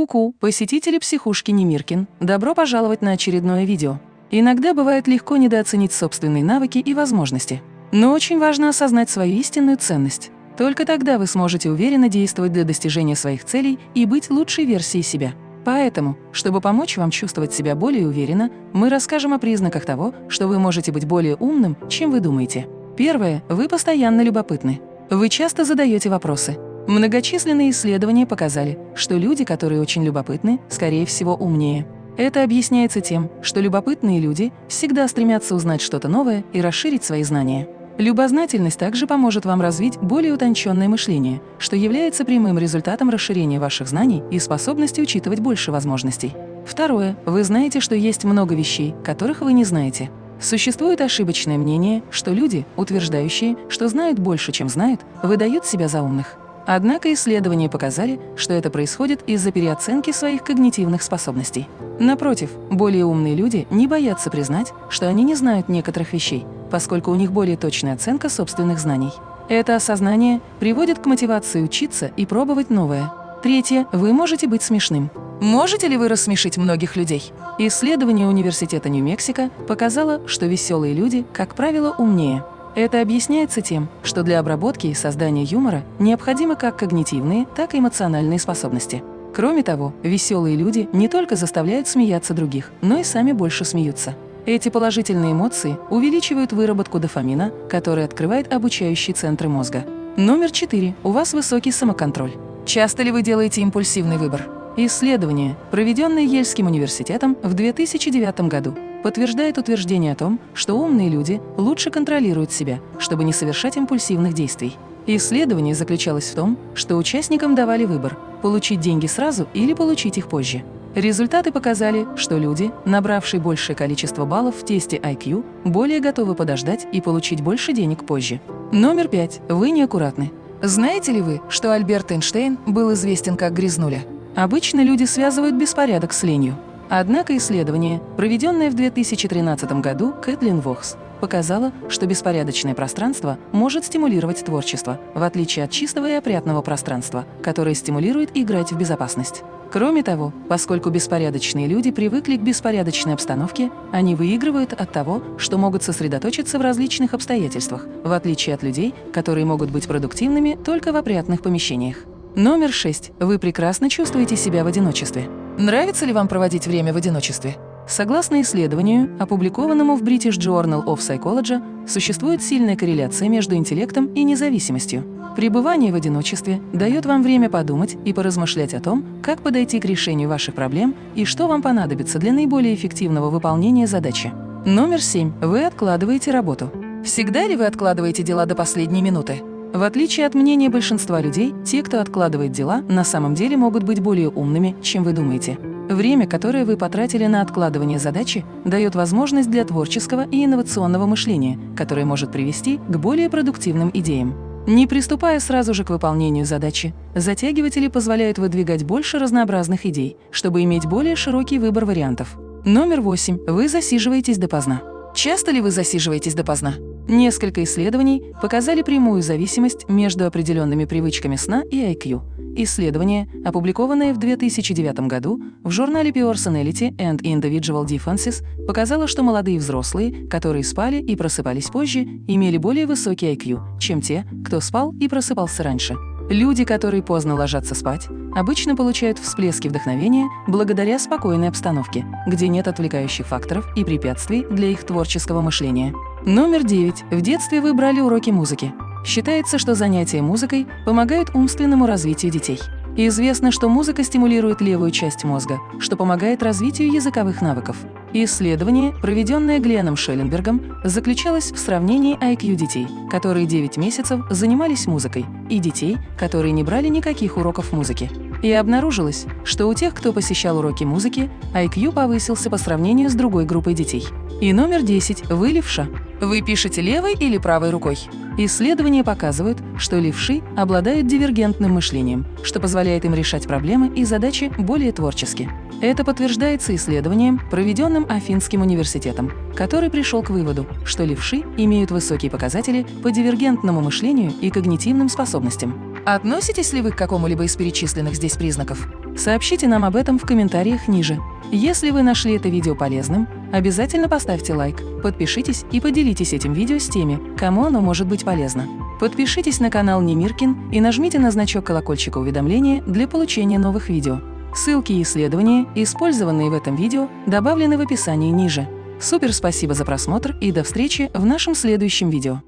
Ку-ку, посетители психушки Немиркин, добро пожаловать на очередное видео. Иногда бывает легко недооценить собственные навыки и возможности. Но очень важно осознать свою истинную ценность. Только тогда вы сможете уверенно действовать для достижения своих целей и быть лучшей версией себя. Поэтому, чтобы помочь вам чувствовать себя более уверенно, мы расскажем о признаках того, что вы можете быть более умным, чем вы думаете. Первое. Вы постоянно любопытны. Вы часто задаете вопросы. Многочисленные исследования показали, что люди, которые очень любопытны, скорее всего, умнее. Это объясняется тем, что любопытные люди всегда стремятся узнать что-то новое и расширить свои знания. Любознательность также поможет вам развить более утонченное мышление, что является прямым результатом расширения ваших знаний и способности учитывать больше возможностей. Второе. Вы знаете, что есть много вещей, которых вы не знаете. Существует ошибочное мнение, что люди, утверждающие, что знают больше, чем знают, выдают себя за умных. Однако исследования показали, что это происходит из-за переоценки своих когнитивных способностей. Напротив, более умные люди не боятся признать, что они не знают некоторых вещей, поскольку у них более точная оценка собственных знаний. Это осознание приводит к мотивации учиться и пробовать новое. Третье. Вы можете быть смешным. Можете ли вы рассмешить многих людей? Исследование Университета Нью-Мексико показало, что веселые люди, как правило, умнее. Это объясняется тем, что для обработки и создания юмора необходимы как когнитивные, так и эмоциональные способности. Кроме того, веселые люди не только заставляют смеяться других, но и сами больше смеются. Эти положительные эмоции увеличивают выработку дофамина, который открывает обучающие центры мозга. Номер четыре. У вас высокий самоконтроль. Часто ли вы делаете импульсивный выбор? Исследование, проведенное Ельским университетом в 2009 году, подтверждает утверждение о том, что умные люди лучше контролируют себя, чтобы не совершать импульсивных действий. Исследование заключалось в том, что участникам давали выбор – получить деньги сразу или получить их позже. Результаты показали, что люди, набравшие большее количество баллов в тесте IQ, более готовы подождать и получить больше денег позже. Номер пять. Вы неаккуратны. Знаете ли вы, что Альберт Эйнштейн был известен как грязнуля? Обычно люди связывают беспорядок с ленью. Однако исследование, проведенное в 2013 году Кэтлин Вохс, показало, что беспорядочное пространство может стимулировать творчество, в отличие от чистого и опрятного пространства, которое стимулирует играть в безопасность. Кроме того, поскольку беспорядочные люди привыкли к беспорядочной обстановке, они выигрывают от того, что могут сосредоточиться в различных обстоятельствах, в отличие от людей, которые могут быть продуктивными только в опрятных помещениях. Номер 6. Вы прекрасно чувствуете себя в одиночестве. Нравится ли вам проводить время в одиночестве? Согласно исследованию, опубликованному в British Journal of Psychology, существует сильная корреляция между интеллектом и независимостью. Пребывание в одиночестве дает вам время подумать и поразмышлять о том, как подойти к решению ваших проблем и что вам понадобится для наиболее эффективного выполнения задачи. Номер 7. Вы откладываете работу. Всегда ли вы откладываете дела до последней минуты? В отличие от мнения большинства людей, те, кто откладывает дела, на самом деле могут быть более умными, чем вы думаете. Время, которое вы потратили на откладывание задачи, дает возможность для творческого и инновационного мышления, которое может привести к более продуктивным идеям. Не приступая сразу же к выполнению задачи, затягиватели позволяют выдвигать больше разнообразных идей, чтобы иметь более широкий выбор вариантов. Номер восемь. Вы засиживаетесь допоздна. Часто ли вы засиживаетесь допоздна? Несколько исследований показали прямую зависимость между определенными привычками сна и IQ. Исследование, опубликованное в 2009 году в журнале Personality and Individual Differences, показало, что молодые взрослые, которые спали и просыпались позже, имели более высокий IQ, чем те, кто спал и просыпался раньше. Люди, которые поздно ложатся спать, обычно получают всплески вдохновения благодаря спокойной обстановке, где нет отвлекающих факторов и препятствий для их творческого мышления. Номер 9. В детстве вы брали уроки музыки. Считается, что занятия музыкой помогают умственному развитию детей. Известно, что музыка стимулирует левую часть мозга, что помогает развитию языковых навыков. Исследование, проведенное Гленом Шелленбергом, заключалось в сравнении IQ детей, которые 9 месяцев занимались музыкой, и детей, которые не брали никаких уроков музыки. И обнаружилось, что у тех, кто посещал уроки музыки, IQ повысился по сравнению с другой группой детей. И номер 10. Вы левша. Вы пишете левой или правой рукой? Исследования показывают, что левши обладают дивергентным мышлением, что позволяет им решать проблемы и задачи более творчески. Это подтверждается исследованием, проведенным Афинским университетом, который пришел к выводу, что левши имеют высокие показатели по дивергентному мышлению и когнитивным способностям. Относитесь ли вы к какому-либо из перечисленных здесь признаков? Сообщите нам об этом в комментариях ниже. Если вы нашли это видео полезным, обязательно поставьте лайк, подпишитесь и поделитесь этим видео с теми, кому оно может быть полезно. Подпишитесь на канал Немиркин и нажмите на значок колокольчика уведомления для получения новых видео. Ссылки и исследования, использованные в этом видео, добавлены в описании ниже. Супер спасибо за просмотр и до встречи в нашем следующем видео.